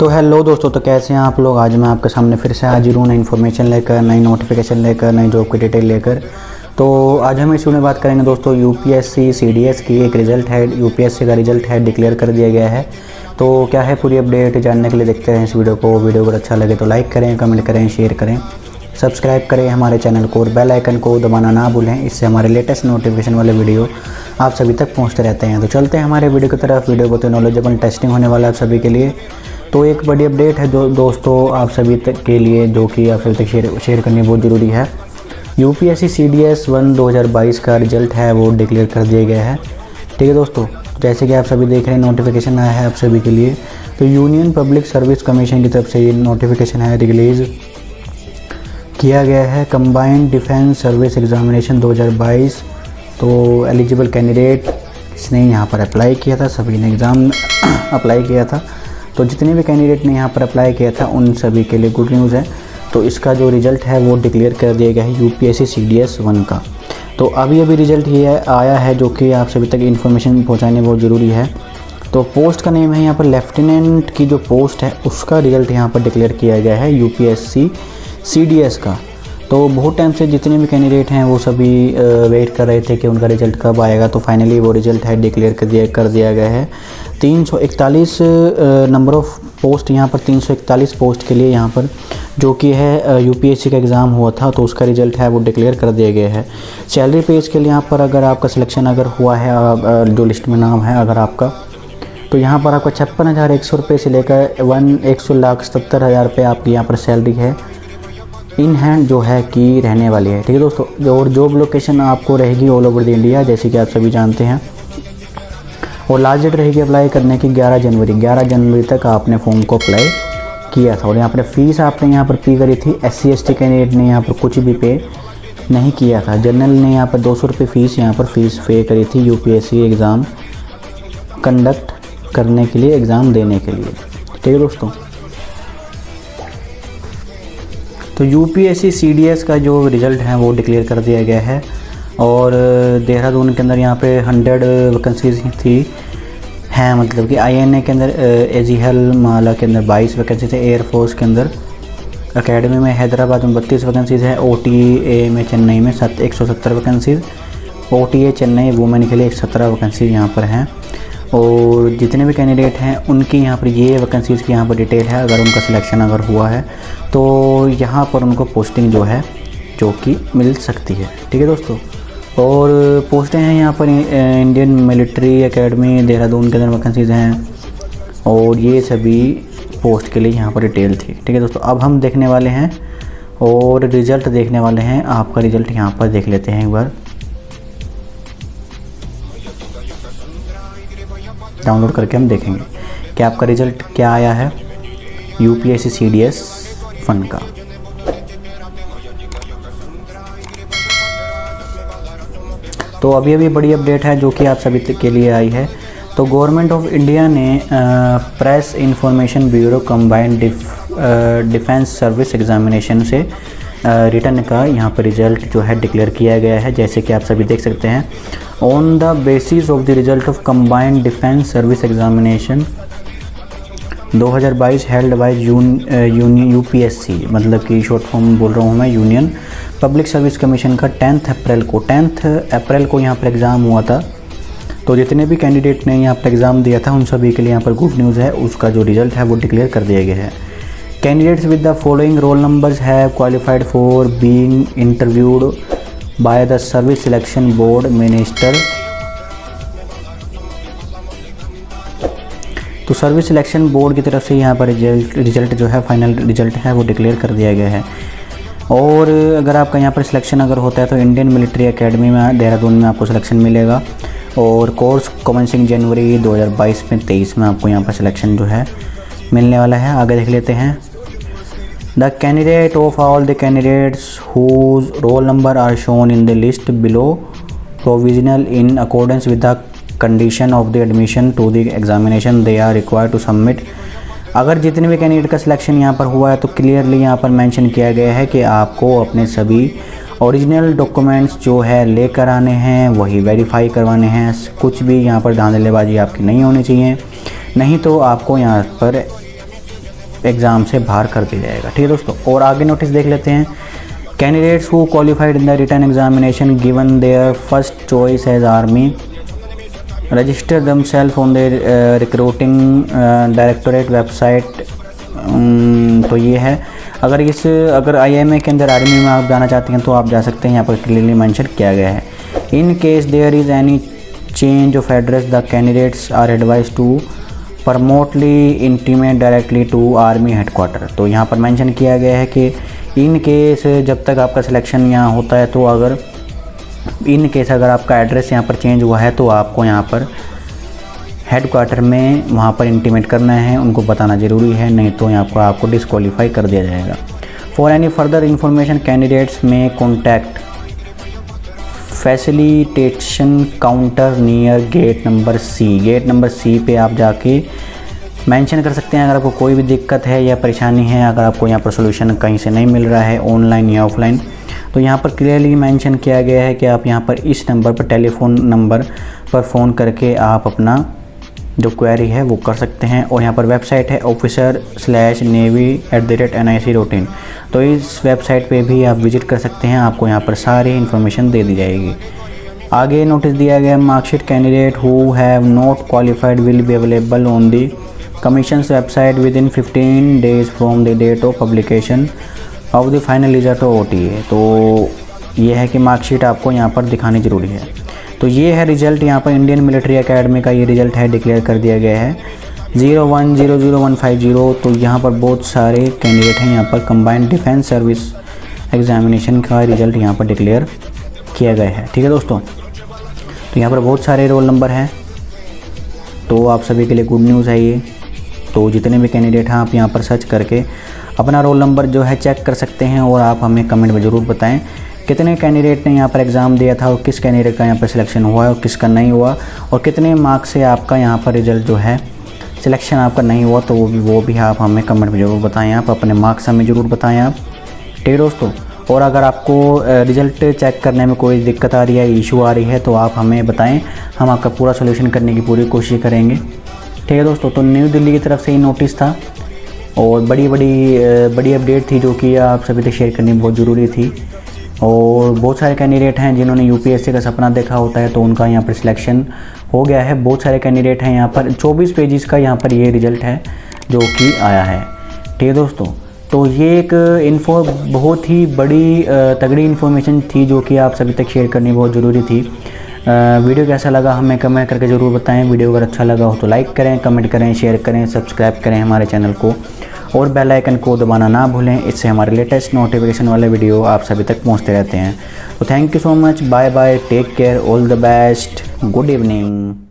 तो हेलो दोस्तों तो कैसे हैं आप लोग? आज मैं आपके सामने फिर से हाजिर हूँ नई इन्फॉर्मेशन लेकर, नई नोटिफिकेशन लेकर, नई जॉब की डिटेल लेकर। तो आज हम इस में बात करेंगे दोस्तों यूपीएससी सीडीएस की एक रिज़ल्ट है यूपीएससी का रिज़ल्ट है डिक्लेयर कर दिया गया है। तो क्या है पूरी अपडेट जानने के लिए देखते हैं इस वीडियो को। वीडियो अगर अच्छा लगे तो लाइक करें कमेंट करें शेयर करें। सब्सक्राइब करें हमारे चैनल को और बेल आइकन को दबाना ना भूलें। इससे हमारे लेटेस्ट नोटिफिकेशन वाले वीडियो आप सभी तक पहुँचते रहते हैं। तो चलते हैं हमारे वीडियो की तरफ़। वीडियो बहुत नॉलेजेबल टेस्टिंग होने वाला है आप सभी के लिए। तो एक बड़ी अपडेट है जो दोस्तों आप सभी तक के लिए, जो कि आप सभी तक शेयर शेयर करनी बहुत ज़रूरी है। U P S C C D S one दो हज़ार बाईस का रिज़ल्ट है, वो डिक्लेयर कर दिया गया है। ठीक है दोस्तों, जैसे कि आप सभी देख रहे हैं नोटिफिकेशन आया है आप सभी के लिए। तो यूनियन पब्लिक सर्विस कमीशन की तरफ़ से ये नोटिफिकेशन है रिलीज़ किया गया है। कंबाइंड डिफेंस सर्विस एग्जामिनेशन 2022 तो एलिजिबल कैंडिडेट इसने यहाँ पर अप्लाई किया था, सभी ने एग्ज़ाम अप्लाई किया था। तो जितने भी कैंडिडेट ने यहाँ पर अप्लाई किया था, उन सभी के लिए गुड न्यूज़ है। तो इसका जो रिज़ल्ट है, वो डिक्लेयर कर दिया गया है यू पी एस का। तो अभी अभी रिज़ल्ट ये आया है जो कि आप सभी तक इन्फॉर्मेशन पहुँचाने बहुत ज़रूरी है। तो पोस्ट का नेम है यहाँ पर लेफ्टिनेंट की जो पोस्ट है, उसका रिज़ल्ट यहाँ पर डिक्लेयर किया गया है यू पी का। तो बहुत टाइम से जितने भी कैंडिडेट हैं, वो सभी वेट कर रहे थे कि उनका रिज़ल्ट कब आएगा। तो फाइनली वो रिज़ल्ट है डिक्लेयर कर दिया कर दिया गया है। तीन सौ इकतालीस नंबर ऑफ़ पोस्ट यहाँ पर तीन सौ इकतालीस पोस्ट के लिए यहाँ पर, जो कि है यूपीएससी का एग्ज़ाम हुआ था तो उसका रिज़ल्ट है, वो डिक्लेयर कर दिया गया है। सैलरी पेज के लिए यहाँ पर अगर आपका सिलेक्शन अगर हुआ है जो लिस्ट में नाम है, अगर आपका तो यहाँ पर आपका छप्पन हज़ार एक सौ रुपये से लेकर वन एक सौ लाख सत्तर हज़ार रुपये आपकी यहाँ पर सैलरी है इन हैंड जो है कि रहने वाली है। ठीक है दोस्तों, और जॉब लोकेशन आपको रहेगी ऑल ओवर द इंडिया जैसे कि आप सभी जानते हैं। और लास्ट डेट रहेगी अप्लाई करने की 11 जनवरी। 11 जनवरी तक आपने फॉर्म को अप्लाई किया था। और यहाँ पर फ़ीस आपने यहाँ पर पे करी थी। एस सी कैंडिडेट ने यहाँ पर कुछ भी पे नहीं किया था। जनरल ने यहाँ पर दो सौ रुपये फ़ीस यहाँ पर फ़ीस पे करी थी U P S C exam conduct करने के लिए एग्ज़ाम देने के लिए। ठीक है दोस्तों? तो U P S C C D S का जो रिज़ल्ट है वो डिक्लेयर कर दिया गया है। और देहरादून के अंदर यहाँ पे हंड्रेड वैकेंसीज थी। हैं मतलब कि आईएनए के अंदर एजीहल माला के अंदर बाईस वैकेंसीज है एयरफोर्स के अंदर। अकेडमी में हैदराबाद में बत्तीस वैकेंसीज है ओ में चेन्नई में सत, एक सौ सत्तर वैकेंसीज ओटीए चेन्नई वुमेन के लिए एक सत्रह वैकेंसीज यहाँ पर हैं। और जितने भी कैंडिडेट हैं, उनकी यहाँ पर ये वैकेंसीज़ की यहाँ पर डिटेल है, अगर उनका सिलेक्शन अगर हुआ है तो यहाँ पर उनको पोस्टिंग जो है, जो कि मिल सकती है। ठीक है दोस्तों? और पोस्टें हैं यहाँ पर इंडियन मिलिट्री एकेडमी देहरादून के अंदर वैकेंसीज़ हैं। और ये सभी पोस्ट के लिए यहाँ पर डिटेल थी। ठीक है दोस्तों, अब हम देखने वाले हैं और रिज़ल्ट देखने वाले हैं। आपका रिज़ल्ट यहाँ पर देख लेते हैं एक बार। डाउनलोड करके हम देखेंगे। कि आपका रिज़ल्ट क्या आया है? U P S C D S fund का। तो अभी अभी बड़ी अपडेट है जो कि आप सभी के लिए आई है। तो गवर्नमेंट ऑफ़ इंडिया ने press information bureau combined defence service examination से रिटर्न का यहाँ पर रिज़ल्ट जो है डिक्लेयर किया गया है, जैसे कि आप सभी देख सकते हैं। On the basis of the result of combined defence service examination 2022 held by union UPSC मतलब कि शॉर्ट फॉर्म बोल रहा हूँ मैं यूनियन पब्लिक सर्विस कमीशन का टेंथ अप्रैल को। टेंथ अप्रैल को यहाँ पर एग्ज़ाम हुआ था। तो जितने भी कैंडिडेट ने यहाँ पर एग्ज़ाम दिया था, उन सभी के लिए यहाँ पर गुड न्यूज़ है। उसका जो रिज़ल्ट है, वो डिक्लेयर कर दिया गया है। Candidates with the following roll numbers है qualified for being interviewed by the service selection board minister तो सर्विस सिलेक्शन बोर्ड की तरफ़ से यहाँ पर रिज़ल्ट रिज़ल्ट जो है फाइनल रिज़ल्ट है, वो डिक्लेयर कर दिया गया है। और अगर आपका यहाँ पर सिलेक्शन अगर होता है तो इंडियन मिलिट्री एकेडमी में, देहरादून में आपको सिलेक्शन मिलेगा। और कोर्स कमेंसिंग जनवरी 2022 में 23 में आपको यहाँ पर सिलेक्शन जो है, मिलने वाला है। आगे देख लेते हैं। The candidate of all the candidates whose roll number are shown in the list below provisional in accordance with the condition of the admission to the examination they are require to submit अगर जितने भी candidate का selection यहाँ पर हुआ है तो clearly यहाँ पर मेंशन किया गया है कि आपको अपने सभी ओरिजिनल डॉक्यूमेंट्स जो है लेकर आने हैं, वही वेरीफाई करवाने हैं। कुछ भी यहाँ पर धांधलेबाजी आपकी नहीं होनी चाहिए। नहीं तो आपको यहाँ पर एग्ज़ाम से बाहर कर दिया जाएगा। ठीक है दोस्तों, और आगे नोटिस देख लेते हैं। Candidates who qualified in the written examination given their first choice as army register them self on their recruiting directorate website तो ये है। अगर इस, अगर आईएमए के अंदर आर्मी में आप जाना चाहते हैं तो आप जा सकते हैं। यहाँ पर क्लियरली मेंशन किया गया है। In case there is any change of address the candidates are advise to promptly intimate directly to army headquarter तो यहाँ पर मेंशन किया गया है कि इन केस जब तक आपका सिलेक्शन यहाँ होता है तो अगर इन केस अगर आपका एड्रेस यहाँ पर चेंज हुआ है तो आपको यहाँ पर हेड क्वार्टर में वहाँ पर इंटीमेट करना है, उनको बताना ज़रूरी है, नहीं तो यहाँ पर आपको डिसक्वालीफाई कर दिया जाएगा। For any further information candidates may contact facilitation counter near gate number C gate number C पे आप जाके मेंशन कर सकते हैं, अगर आपको कोई भी दिक्कत है या परेशानी है, अगर आपको यहाँ पर सोल्यूशन कहीं से नहीं मिल रहा है ऑनलाइन या ऑफलाइन तो यहाँ पर क्लियरली मेंशन किया गया है कि आप यहाँ पर इस नंबर पर टेलीफोन नंबर पर फ़ोन करके आप अपना जो क्वेरी है वो कर सकते हैं और यहाँ पर वेबसाइट है officer slash navy at the rate N I C routine तो इस वेबसाइट पे भी आप विज़िट कर सकते हैं, आपको यहाँ पर सारी इन्फॉर्मेशन दे दी जाएगी। आगे नोटिस दिया गया marksheet candidate who have not qualified will be available on the commission website within fifteen days from the date of publication of the final result ओ तो ये है कि मार्कशीट आपको यहाँ पर दिखानी ज़रूरी है। तो ये है रिज़ल्ट यहाँ पर इंडियन मिलिट्री अकेडमी का ये रिज़ल्ट है डिक्लेयर कर दिया गया है। Zero one zero zero one five zero तो यहाँ पर बहुत सारे कैंडिडेट हैं, यहाँ पर कंबाइंड डिफेंस सर्विस एग्जामिनेशन का रिज़ल्ट यहाँ पर डिक्लेयर किया गया है। ठीक है दोस्तों? तो यहाँ पर बहुत सारे रोल नंबर हैं। तो आप सभी के लिए गुड न्यूज़ है ये। तो जितने भी कैंडिडेट हैं, आप यहाँ पर सर्च करके अपना रोल नंबर जो है चेक कर सकते हैं और आप हमें कमेंट में ज़रूर बताएँ कितने कैंडिडेट ने यहाँ पर एग्ज़ाम दिया था और किस कैंडिडेट का यहाँ पर सिलेक्शन हुआ है और किसका नहीं हुआ और कितने मार्क्स से आपका यहाँ पर रिज़ल्ट जो है सिलेक्शन आपका नहीं हुआ तो वो भी वो भी आप हमें कमेंट में ज़रूर बताएँ आप, अपने मार्क्स हमें ज़रूर बताएँ आप। ठीक दोस्तों, और अगर आपको रिज़ल्ट चेक करने में कोई दिक्कत आ रही है, इशू आ रही है तो आप हमें बताएँ, हम आपका पूरा सोल्यूशन करने की पूरी कोशिश करेंगे। ठीक है दोस्तों तो न्यू दिल्ली की तरफ़ से ही नोटिस था और बड़ी बड़ी बड़ी अपडेट थी जो कि आप सभी तक शेयर करनी बहुत ज़रूरी थी। और बहुत सारे कैंडिडेट हैं जिन्होंने यूपीएससी का सपना देखा होता है तो उनका यहाँ पर सिलेक्शन हो गया है। बहुत सारे कैंडिडेट हैं यहाँ पर 24 पेजेस का यहाँ पर ये रिज़ल्ट है जो कि आया है। ठीक है दोस्तों तो ये एक इन्फो बहुत ही बड़ी तगड़ी इन्फॉर्मेशन थी जो कि आप सभी तक शेयर करनी बहुत ज़रूरी थी। वीडियो कैसा लगा हमें कमेंट करके ज़रूर बताएँ। वीडियो अगर अच्छा लगा हो तो लाइक करें कमेंट करें शेयर करें सब्सक्राइब करें हमारे चैनल को। और बेल आइकन को दबाना ना भूलें, इससे हमारे लेटेस्ट नोटिफिकेशन वाले वीडियो आप सभी तक पहुँचते रहते हैं। तो thank you so much bye bye take care all the best good evening